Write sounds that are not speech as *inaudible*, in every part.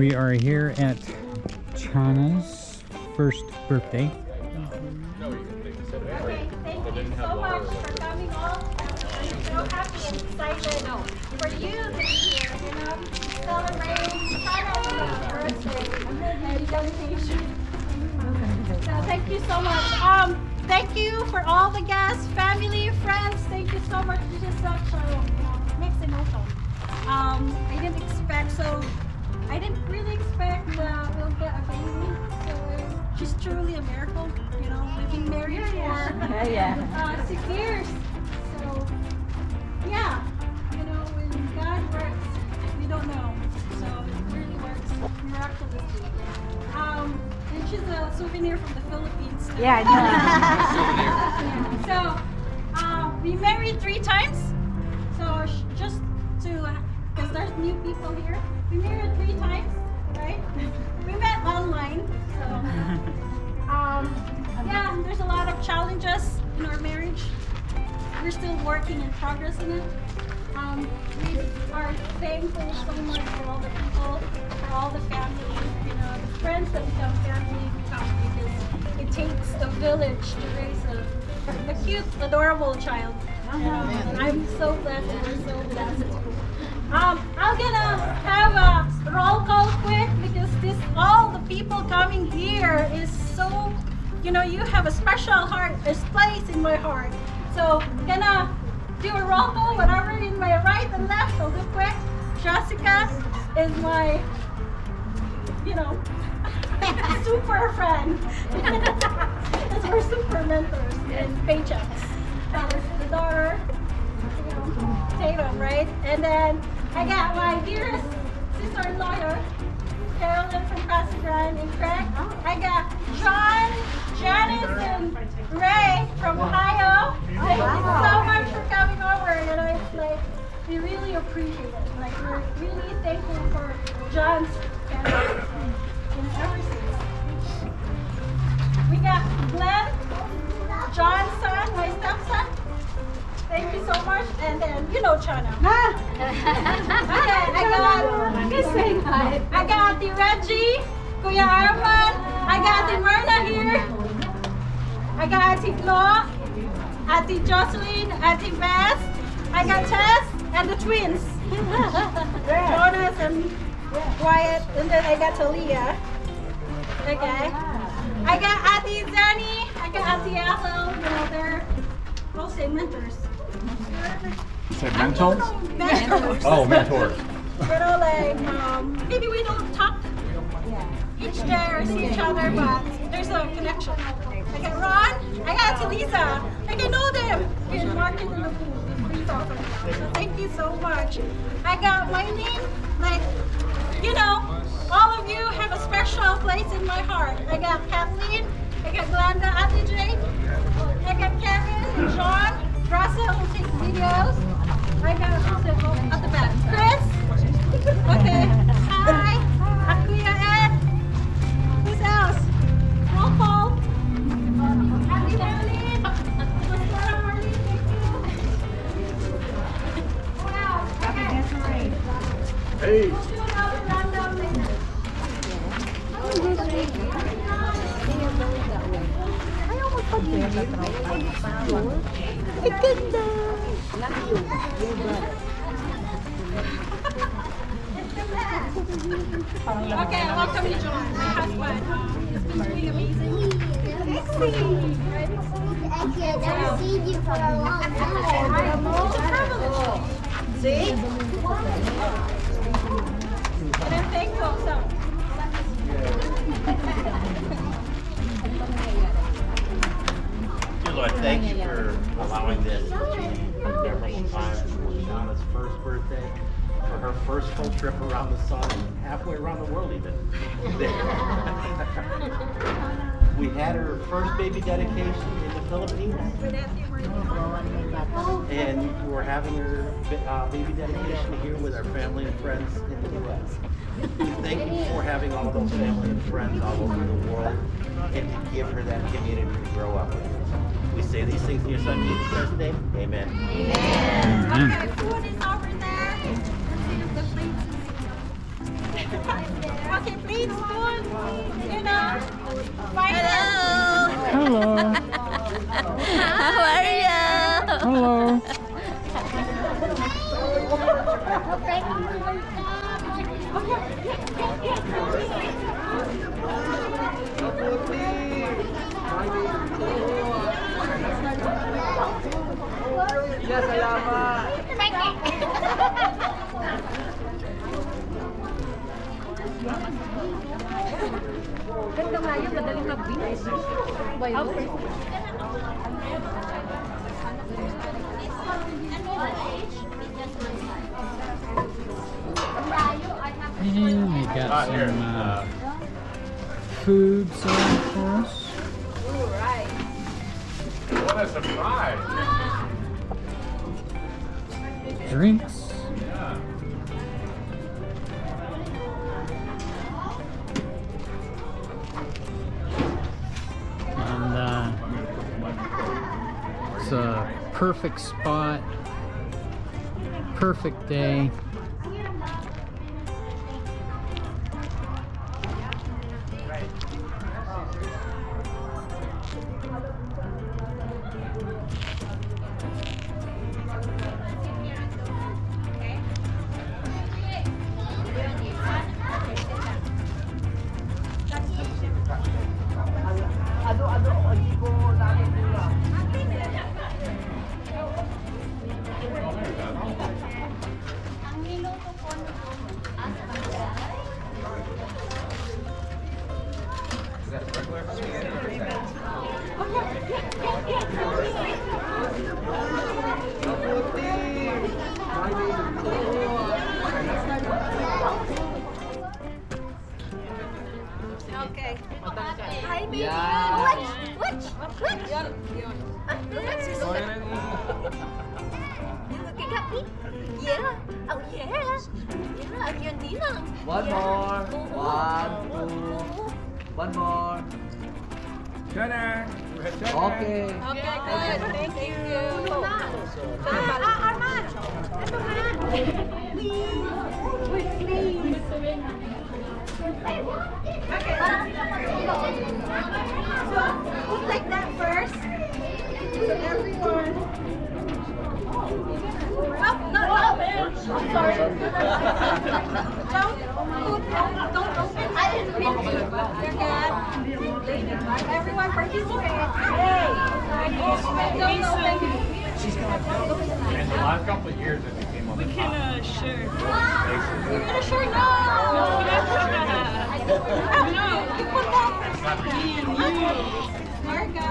We are here at Chana's first birthday. Thank you so much for coming all. I'm so happy and excited for you to be here, you know, celebrating Chana's birthday and dedication. So thank you so much. Um, thank you for all the guests, family, friends. Thank you so much. This is such a mixed emotion. Um, I didn't expect so. I didn't really expect that we'll get a baby. So she's truly a miracle. You know, we've been married for *laughs* Yeah, yeah. uh, six years. So yeah, you know, when God works, we don't know. So it really works miraculously. Um, and she's a souvenir from the Philippines. too. Yeah, I Yeah, *laughs* So, um, we married three times. So just to, because there's new people here, we married three times, right? *laughs* We met online. So, *laughs* um, yeah, there's a lot of challenges in our marriage. We're still working and progressing it. Um, we are thankful so much for all the people, for all the family, you know, the friends that become family become because it takes a village to raise a, a cute, adorable child. Um, and I'm so blessed we're so blessed. Um, I'm gonna have a roll call quick because this all the people coming here is so, you know, you have a special heart, a place in my heart. So gonna do a roll call, whatever in my right and left. I'll quick. Jessica is my, you know, *laughs* super friend. *laughs* It's her super mentors and paychecks. That was the daughter, you know, Tatum, right? And then I got my dearest sister-in-law here, Carolyn from Casa Grande and Craig. I got John, Janice, and Ray from Ohio. Thank you so much for coming over. And I like we really appreciate it. Like we're really thankful for John's family and everything. We got Glenn, John's son, my stepson. Thank you so much. And then you know Chana. Okay, *laughs* I got hi. I got the Reggie, Kuya Arman, I got the Myrna here. I got Auntie Flo, Auntie Jocelyn, Auntie Beth. I got Tess and the twins. Jonas and Wyatt. And then I got Talia. Okay. I got Auntie Zanny. I got Auntie Ethel. You know, they're all say mentors. Said mentals? Mentors. Oh, mentors. You know, like, um, maybe we don't talk each day or see each other, but there's a connection. I got Ron, I got Talisa, like I know them. In market in the booth, we talk about. So thank you so much. I got Wayne, like, you know, all of you have a special place in my heart. I got Kathleen, I got Glenda, Auntie Jane, I got Kevin, and Russell who takes videos. I got who's it? Oh, at the back. Chris. Okay. Hi. Akuya Ed. Who's else? Roll call. Happy Marlene. Mascara Marlene, thank you. Wow. Okay. Hey. We'll. Okay, welcome to John, my husband. He's been doing amazing. Actually, I've never seen you for a long time. See? And I'm thankful, so. Lord, thank you for allowing this to be a memorable time for Shauna's first birthday, for her first full trip around the sun, halfway around the world even. *laughs* We had her first baby dedication in the Philippines, and we're having her uh, baby dedication here with our family and friends in the U.S. We thank you for having all those family and friends all over the world, and to give her that community to grow up with. We say these things in your son Jesus Christ's name. Amen. Okay, food is over there. Let's see if the plates Okay, please don't, you know, fight Hello. How are you? Hello. Ganda nga yun, madaling mag-beach. Bayo. And we got some uh, food served for us. What a surprise! Drinks. Perfect spot, perfect day. Sorry. don't put, don't open. I didn't mean to. You're good. Everyone participate. Hey. Don't open. In the last couple of years, it became on the top. You're gonna share? No. No, no. You put that first. Me and you. Marga.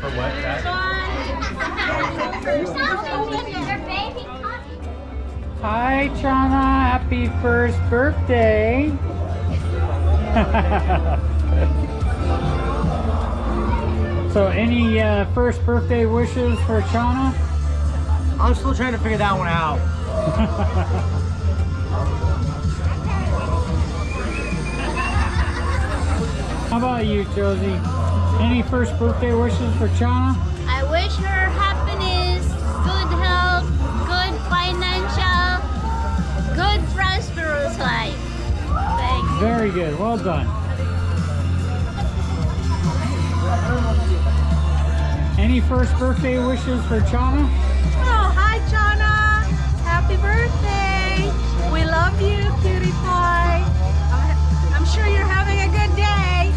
For what? That? Your baby coffee. Hi, Chana. Happy first birthday. *laughs* so, any uh, first birthday wishes for Chana? I'm still trying to figure that one out. *laughs* How about you, Josie? Any first birthday wishes for Chana? I wish her happiness, Very good. Well done. Any first birthday wishes for Chana? Oh, hi, Chana. Happy birthday. We love you, cutie pie. I'm, I'm sure you're having a good day.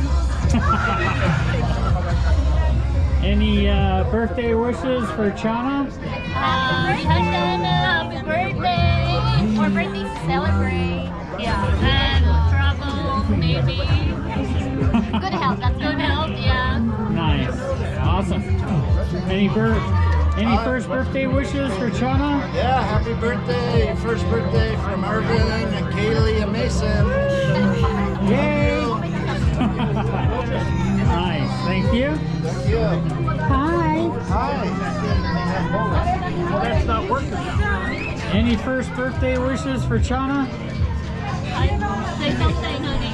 *laughs* Any uh, birthday wishes for Chana? Happy birthday! More birthdays to celebrate. Yeah. And travel, maybe. Good health, that's good health, yeah. Nice. Awesome. Any bir- any uh, first birthday wishes for Chana? Yeah, happy birthday. First birthday from Irvin and Kaylee and Mason. Yay! *laughs* nice. Thank you. Thank you. Hi. Hi. That's not working now. Any first birthday wishes for Chana? Say something, honey.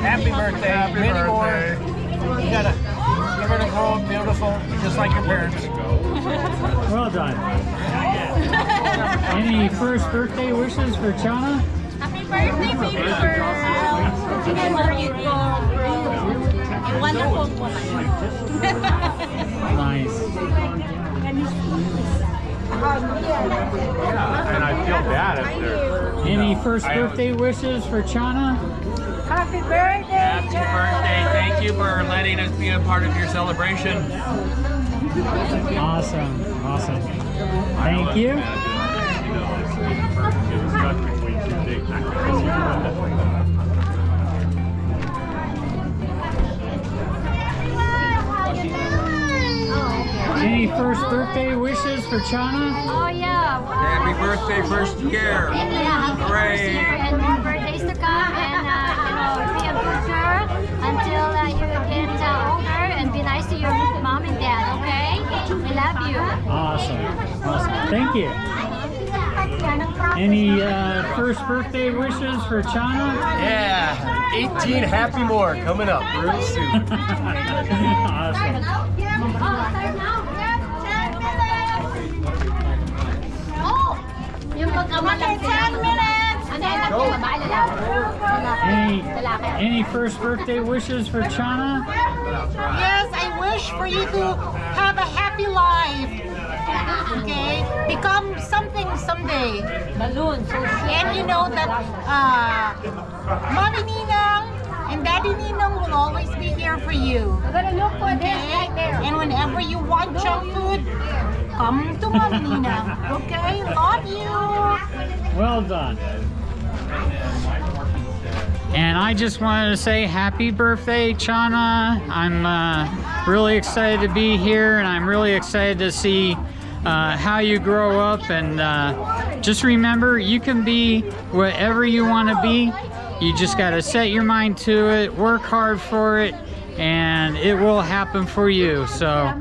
Happy birthday. Happy Many birthday. more. You gotta, you're gonna grow up beautiful, just like your parents. *laughs* Well done. Any first birthday wishes for Chana? Happy birthday, baby girl. Where you go, bro? You wonderful woman. Nice. Yeah, and I feel bad if they're. Any first birthday wishes for Chana? Happy birthday, Happy birthday. Thank you for letting us be a part of your celebration. Awesome. Awesome. Thank you. Any first birthday wishes for Chana? Oh yeah. Happy birthday, first year. Yeah, happy Hooray. first year and more birthdays to come and uh, you know be a good girl until uh, you get uh, older and be nice to your mom and dad. Okay? We love you. Awesome. Awesome. Thank you. Any uh, first birthday wishes for Chana? Yeah, 18 happy more coming up real *laughs* soon. awesome. Oh, Any, any first birthday wishes for Chana? Yes, I wish for you to have a happy life. Okay? Become something someday. Balloon. So And you know that uh, Mommy Ninang and Daddy Ninang will always be here for you. I'm gonna look for this right there. And whenever you want junk food, come to Mommy Ninang. Okay? Love you. Well done. And I just wanted to say happy birthday, Chana. I'm uh, really excited to be here and I'm really excited to see uh, how you grow up. And uh, just remember, you can be whatever you want to be. You just got to set your mind to it, work hard for it, and it will happen for you. So,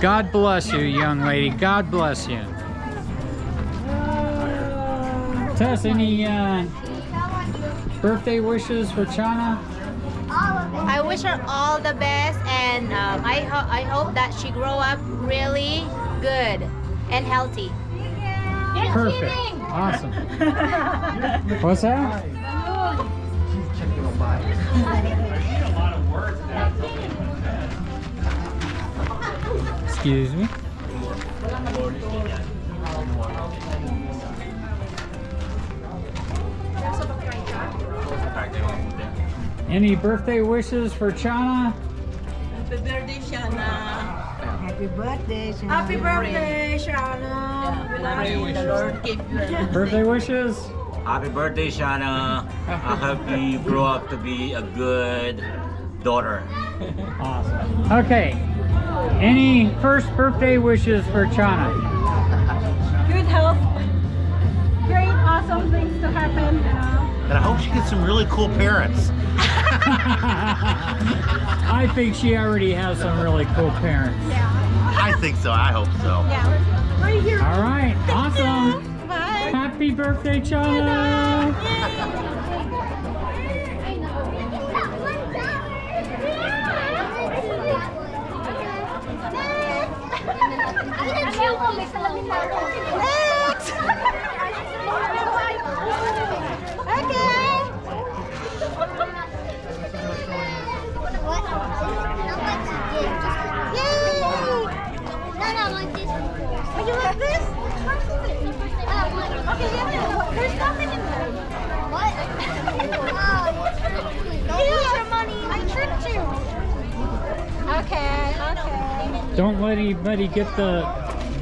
God bless you, young lady. God bless you. Tess, any uh, birthday wishes for Chana? I wish her all the best, and um, I ho- I hope that she grow up really good and healthy. Perfect. Awesome. What's that? Excuse me. Any birthday wishes for Chana? Happy birthday, Shana. Happy birthday, Happy birthday, Shana. We love you. The Lord keep you. Birthday wishes? Happy birthday, Shana. I hope you grow up to be a good daughter. Awesome. Okay. Any first birthday wishes for Chana? Good health. Great, awesome things to happen. You know. And I hope she gets some really cool parents. I think she already has some really cool parents. Yeah. I think so. I hope so. Yeah. Right here. All right. Awesome. Bye. Happy birthday, Chana. Would you like this? Okay, yeah. There's nothing in there. Here's your money. I tricked you. Okay, okay. Don't let anybody get the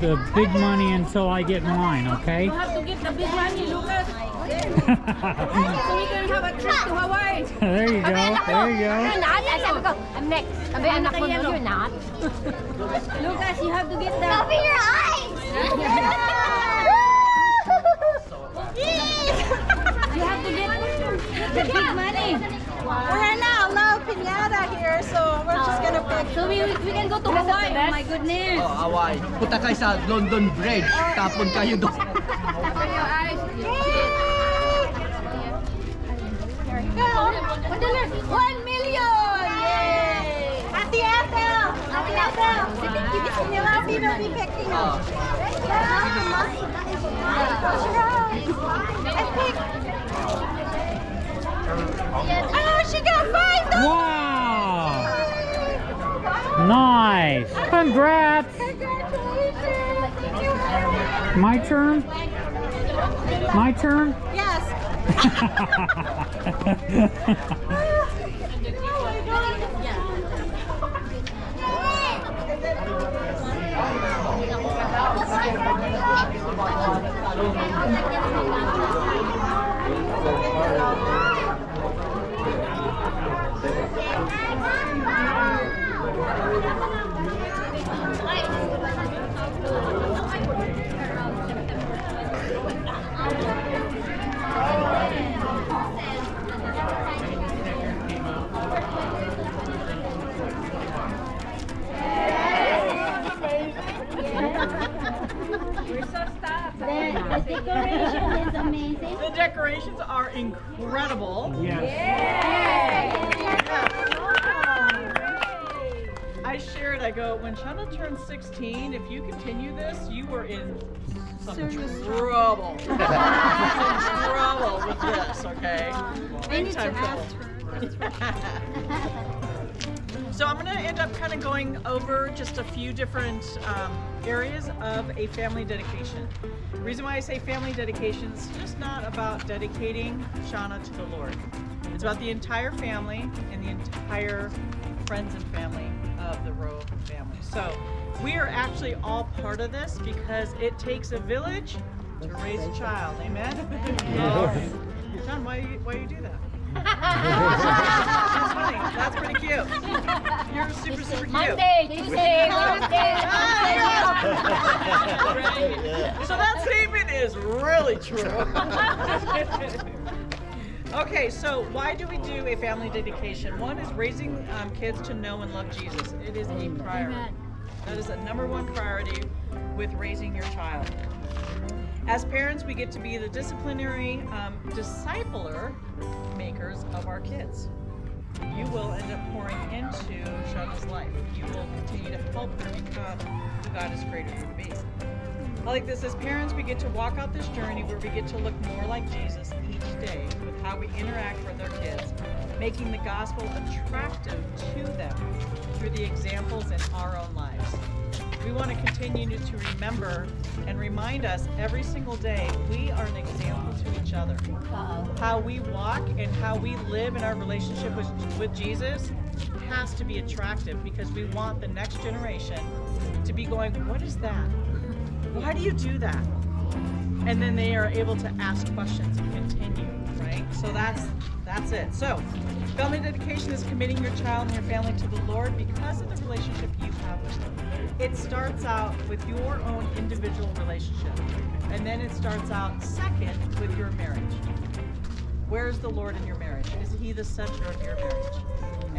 the big money until I get mine, okay? You have to get the big money, Lucas. so we can have a trip to Hawaii. there you go. There you You're go. not. Ay, sabi ko, I'm next. Sabi anak ko, no, you're not. Lucas, you have to get the... Cover your eyes. You have to get the big money. We're not pinata here, so we're just gonna pick. So we, we can go to Hawaii. Oh my goodness. Oh, Hawaii. Punta kayo sa London Bridge. Tapon kayo doon. One million! Yay! Ate Ethel! Ate Ethel! Si Nilabi will be picking up. Yeah. Close your eyes. And pick. Oh, she got five. Wow! Nice! Congrats! My turn? My turn? Yes. *laughs* *laughs* The So I'm going to end up kind of going over just a few different um, areas of a family dedication. The reason why I say family dedication is just not about dedicating Shauna to the Lord. It's about the entire family and the entire friends and family of the Rowe family. So we are actually all part of this because it takes a village to raise a child. Amen? Oh. John, why why you do that? That's funny. That's pretty cute. You're super, super cute. Monday, Tuesday, Wednesday, Right? So that statement is really true. okay, so why do we do a family dedication? One is raising um, kids to know and love Jesus. It is a priority. That is a number one priority with raising your child. As parents, we get to be the disciplinary um, discipler makers of our kids. You will end up pouring into Shauna's life. You will continue to help her become who God has created her to be. I like this. As parents, we get to walk out this journey where we get to look more like Jesus each day with how we interact with our kids, making the gospel attractive to them through the examples in our own lives. We want to continue to remember and remind us every single day we are an example to each other. How we walk and how we live in our relationship with, with Jesus has to be attractive because we want the next generation to be going, What is that? Why do you do that? And then they are able to ask questions and continue, right? So that's that's it. So family dedication is committing your child and your family to the Lord because of the relationship you have with them. It starts out with your own individual relationship. And then it starts out second with your marriage. Where is the Lord in your marriage? Is he the center of your marriage?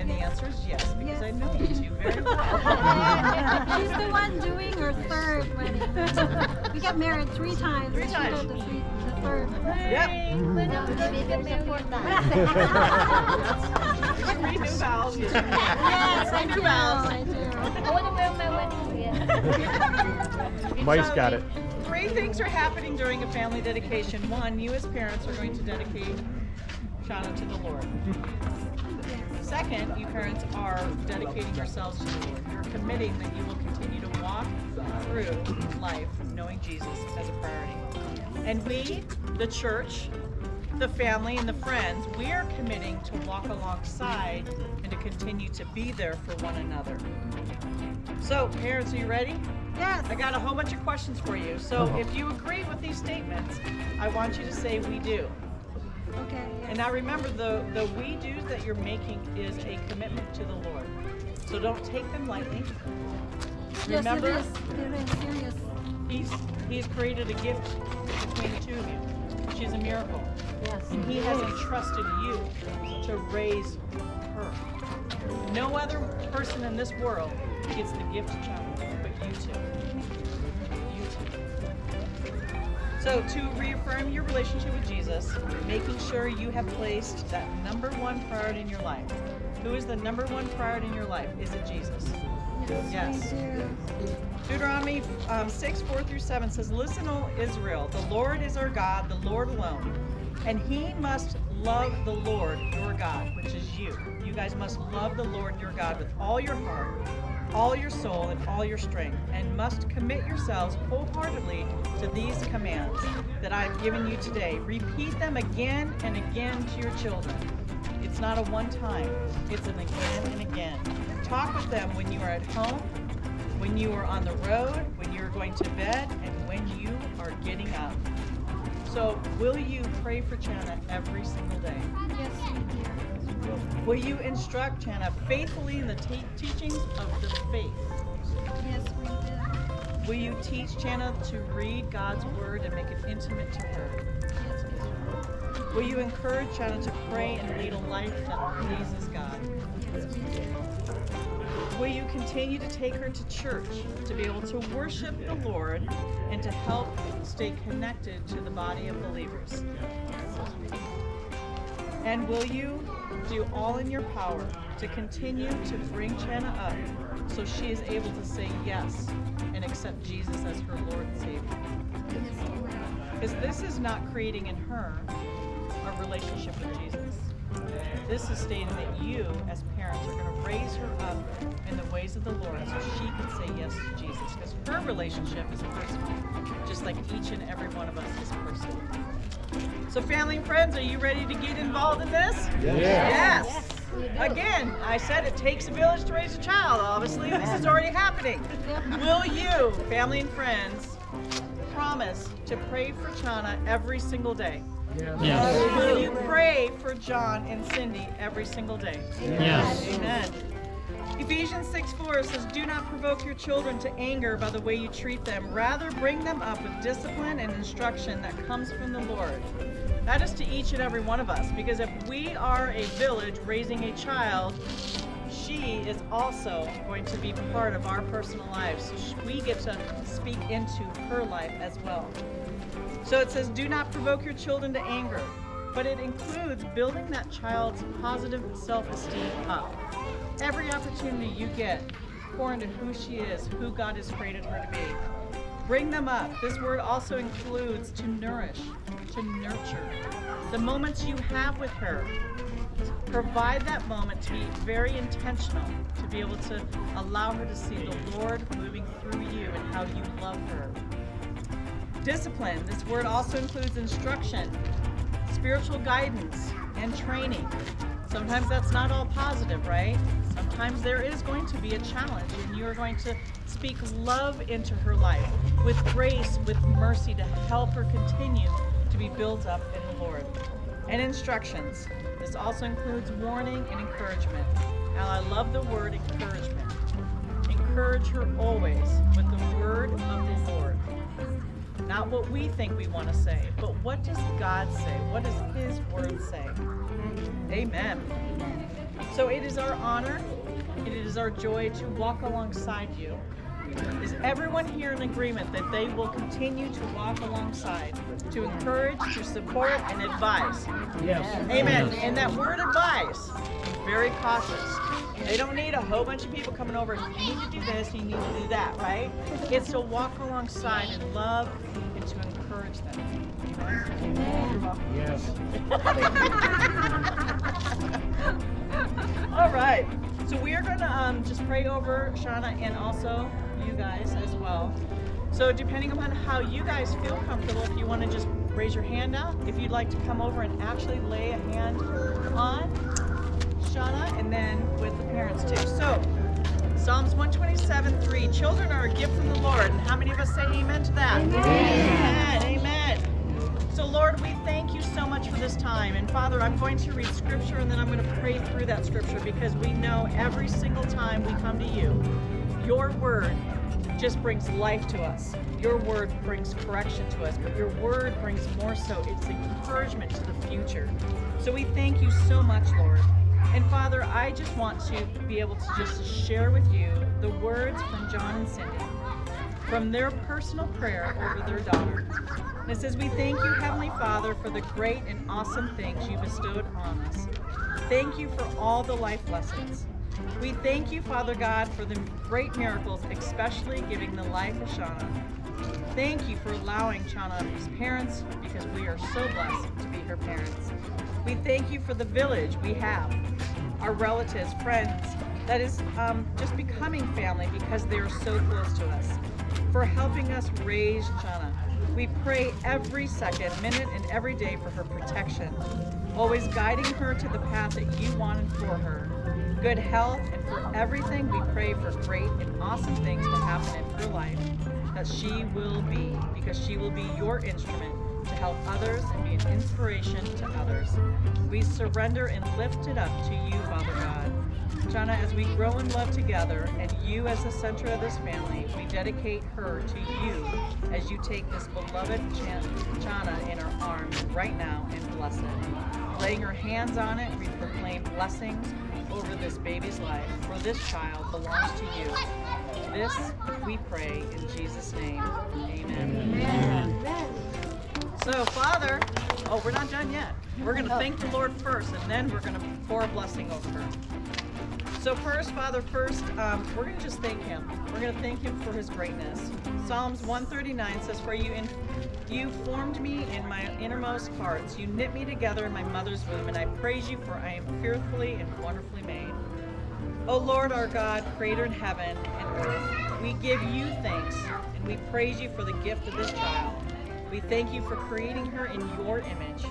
And the answer is yes, because I know you two very well. *laughs* She's the one doing her third wedding. *laughs* We got married three times. Three and she times. did The, three, the third. Three new vows. Yes, Three I new do. vows. I do. I want to wear my wedding ring. *laughs* Mike's got it. Three things are happening during a family dedication. One, you as parents are going to dedicate Shauna to the Lord. Second, you parents are dedicating yourselves to the Lord. You're committing that you will continue to walk through life knowing Jesus as a priority. And we, the church, the family, and the friends, we are committing to walk alongside and to continue to be there for one another. So, parents, are you ready? Yes. I got a whole bunch of questions for you. So, uh-huh. if you agree with these statements, I want you to say we do. Okay. And now remember, the, the we do's that you're making is a commitment to the Lord. So don't take them lightly. Yes, Remember, it is. It is serious. he's, he's created a gift between the two of you. She's a miracle. Yes. And he has entrusted you to raise her. No other person in this world gets the gift of child So to reaffirm your relationship with Jesus, making sure you have placed that number one priority in your life. Who is the number one priority in your life? Is it Jesus? Yes. Deuteronomy um, 6, 4 through 7 says, Listen, O Israel, the Lord is our God, the Lord alone. And he must love the Lord your God, which is you. You guys must love the Lord your God with all your heart, all your soul, and all your strength, and must commit yourselves wholeheartedly to these commands that I have given you today. Repeat them again and again to your children. It's not a one time, it's an again and again. Talk with them when you are at home, when you are on the road, when you're going to bed, and when you are getting up. So, will you pray for Chana every single day? Yes, we do. Will you instruct Chana faithfully in the te- teachings of the faith? Yes, we do. Will you teach Chana to read God's word and make it intimate to her? Yes, we do. Will you encourage Chana to pray and lead a life that pleases God? Yes, we do. Will you continue to take her to church to be able to worship the Lord and to help stay connected to the body of believers? And will you do all in your power to continue to bring Chana up so she is able to say yes and accept Jesus as her Lord and Savior? Because this is not creating in her a relationship with Jesus. This is stating that you, as parents, are going to raise her up in the ways of the Lord so she can say yes to Jesus. Because her relationship is a personal, just like each and every one of us is personal. So, family and friends, are you ready to get involved in this? Yes. Yes. Again, I said it takes a village to raise a child. Obviously, this is already happening. *laughs* Will you, family and friends, promise to pray for Chana every single day? Yes. Will you pray for John and Cindy every single day? Yes. Amen. Ephesians 6 4 says, Do not provoke your children to anger by the way you treat them. Rather, bring them up with discipline and instruction that comes from the Lord. That is to each and every one of us, because if we are a village raising a child, she is also going to be part of our personal lives. So we get to speak into her life as well. So it says, do not provoke your children to anger, but it includes building that child's positive self esteem up. Every opportunity you get, pour into who she is, who God has created her to be. Bring them up. This word also includes to nourish, to nurture. The moments you have with her, provide that moment to be very intentional, to be able to allow her to see the Lord moving through you and how you love her. Discipline. This word also includes instruction, spiritual guidance, and training. Sometimes that's not all positive, right? Sometimes there is going to be a challenge, and you are going to speak love into her life with grace, with mercy to help her continue to be built up in the Lord. And instructions. This also includes warning and encouragement. Now, I love the word encouragement. Encourage her always with the word of the Lord. Not what we think we want to say, but what does God say? What does His word say? Amen. So it is our honor, and it is our joy to walk alongside you. Is everyone here in agreement that they will continue to walk alongside, to encourage, to support, and advise? Yes. Amen. And that word advice, very cautious. They don't need a whole bunch of people coming over. You need to do this, you need to do that, right? It's to walk alongside and love encourage them. Yes. *laughs* All right. So we are going to um, just pray over Shauna and also you guys as well. So depending upon how you guys feel comfortable, if you want to just raise your hand up, if you'd like to come over and actually lay a hand on Shauna, and then with the parents too. So Psalms 127, 3, children are a gift from the Lord. And how many of us say amen to that? Amen. Amen. So, Lord, we thank you so much for this time. And Father, I'm going to read scripture and then I'm going to pray through that scripture because we know every single time we come to you, your word just brings life to us. Your word brings correction to us, but your word brings more so. It's encouragement to the future. So we thank you so much, Lord. And Father, I just want to be able to just share with you the words from John and Cindy from their personal prayer over their daughter. And it says, We thank you, Heavenly Father, for the great and awesome things you bestowed on us. Thank you for all the life lessons. We thank you, Father God, for the great miracles, especially giving the life of Shauna. Thank you for allowing Chana these parents because we are so blessed to be her parents. We thank you for the village we have, our relatives, friends, that is um, just becoming family because they are so close to us, for helping us raise Chana. We pray every second, minute, and every day for her protection, always guiding her to the path that you wanted for her. Good health, and for everything, we pray for great and awesome things to happen in her life that she will be, because she will be your instrument to help others and be an inspiration to others. We surrender and lift it up to you, Father God. Jana, as we grow in love together and you as the center of this family, we dedicate her to you as you take this beloved Chan- Jana in our arms right now and bless it. Laying your hands on it, we proclaim blessings over this baby's life, for this child belongs to you. This we pray in Jesus' name. Amen. So, Father, oh, we're not done yet. We're going to thank the Lord first, and then we're going to pour a blessing over her. So first, Father, first, um, we're going to just thank Him. We're going to thank Him for His greatness. Psalms 139 says, "For you, in, you formed me in my innermost parts. You knit me together in my mother's womb, and I praise you, for I am fearfully and wonderfully made." O Lord our God, creator in heaven and earth, we give you thanks and we praise you for the gift of this child. We thank you for creating her in your image.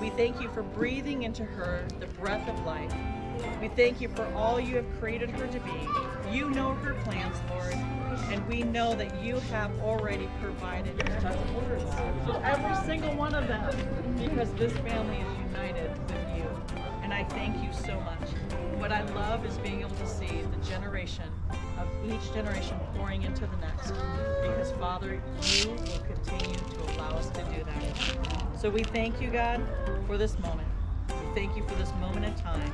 We thank you for breathing into her the breath of life. We thank you for all you have created her to be. You know her plans, Lord, and we know that you have already provided for every single one of them because this family is united with you. And I thank you so much. What I love is being able to see the generation of each generation pouring into the next. Because Father, you will continue to allow us to do that. So we thank you, God, for this moment. Thank you for this moment in time.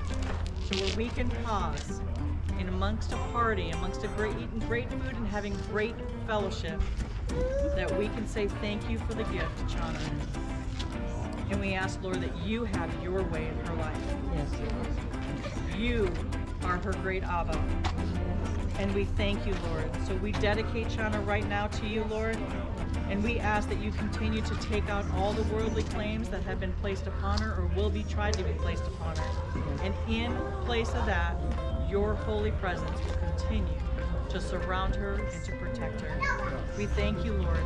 So where we can pause in amongst a party, amongst a great eating great food and having great fellowship, that we can say thank you for the gift, Chana. And we ask, Lord, that you have your way in her life. Yes, You are her great Abba. And we thank you, Lord. So we dedicate Chana right now to you, Lord. And we ask that you continue to take out all the worldly claims that have been placed upon her or will be tried to be placed upon her. And in place of that, your holy presence will continue to surround her and to protect her. We thank you, Lord.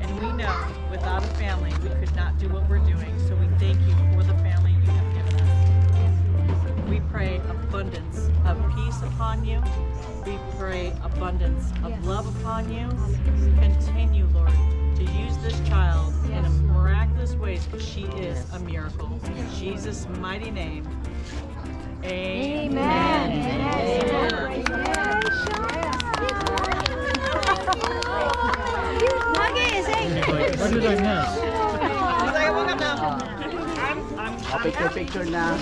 And we know without a family, we could not do what we're doing. So we thank you for the family you have given us. We pray abundance of peace upon you. We pray abundance of love upon you. Continue, Lord, to use this child in a miraculous ways because she is a miracle. In Jesus' mighty name. Amen. What did I Oh, picture, picture na.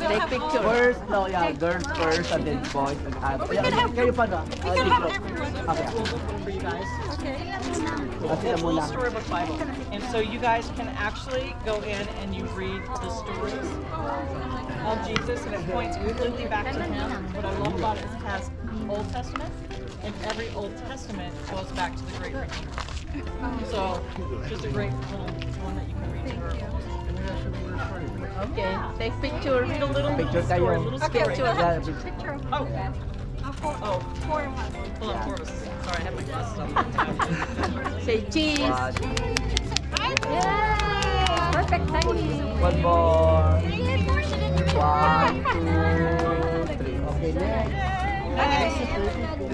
Take picture. First, no, yeah, girls first and then boys and have. We can have. Kayo pa na. We can have everyone. Okay. for you guys. Okay. It's a little storybook Bible. And so you guys can actually go in and you read the stories of Jesus and it points completely back to him. What I love about it is it has Old Testament and every Old Testament goes back to the Great Redeemer. So just a great little one that you can read to her. Okay, take picture. Read a little Picture story, a little Okay, story. so Yeah, picture. Oh, four, oh, four of us. hold on, four of us. Sorry, I have my glasses on. *laughs* Say cheese. One, Perfect timing. one more. One, two, three. Okay, next.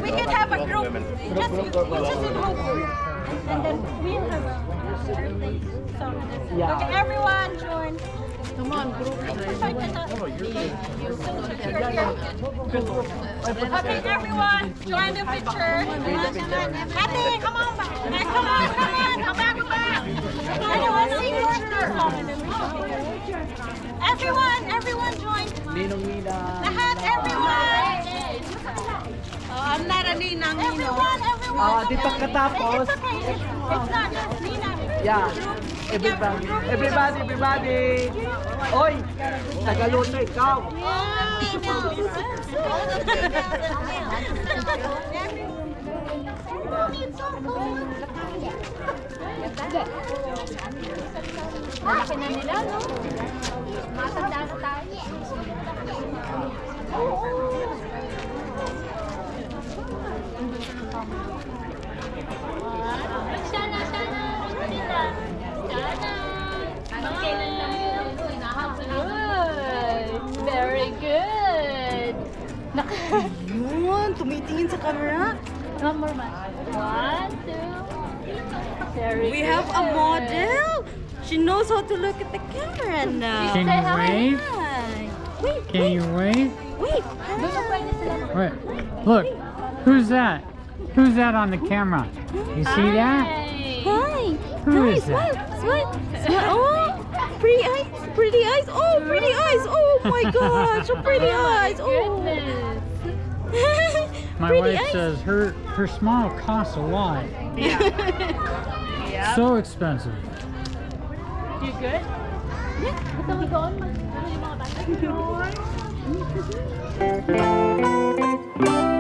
We can have a group. Just, just group. And then we'll have a birthday song. Okay, everyone join. Come on, group. Okay, everyone, join the picture. Ate, come on back. Hey, come on, come on, come back, come back. Anyone sing birthday song and then we should Everyone, everyone join. Ninong Nina. Lahat, everyone. Oh, I'm not a ninang, Everyone, everyone. Ah, di pa katapos. It's okay. It's, it's not just Nina. Yeah. Everybody, everybody, everybody. Oy, Tagaluto ikaw. Malaki na nila, no? Matanda na tayo. Sana. Sana. One more man. One, two. Very We have a model. She knows how to look at the camera now. Can you wave? Hi. Wait, Can you wave? wait. Doon na pwede sila Wait. Look. Who's that? Who's that on the camera? You see that? Hi. Who Hi, is that? smile, smile, smile. Oh, pretty eyes, pretty eyes. Oh, pretty eyes. Oh my gosh, so *laughs* pretty eyes. Oh. *laughs* My Pretty wife eyes. says her her smile costs a lot. *laughs* Yeah. So expensive. You good? Gusto *laughs*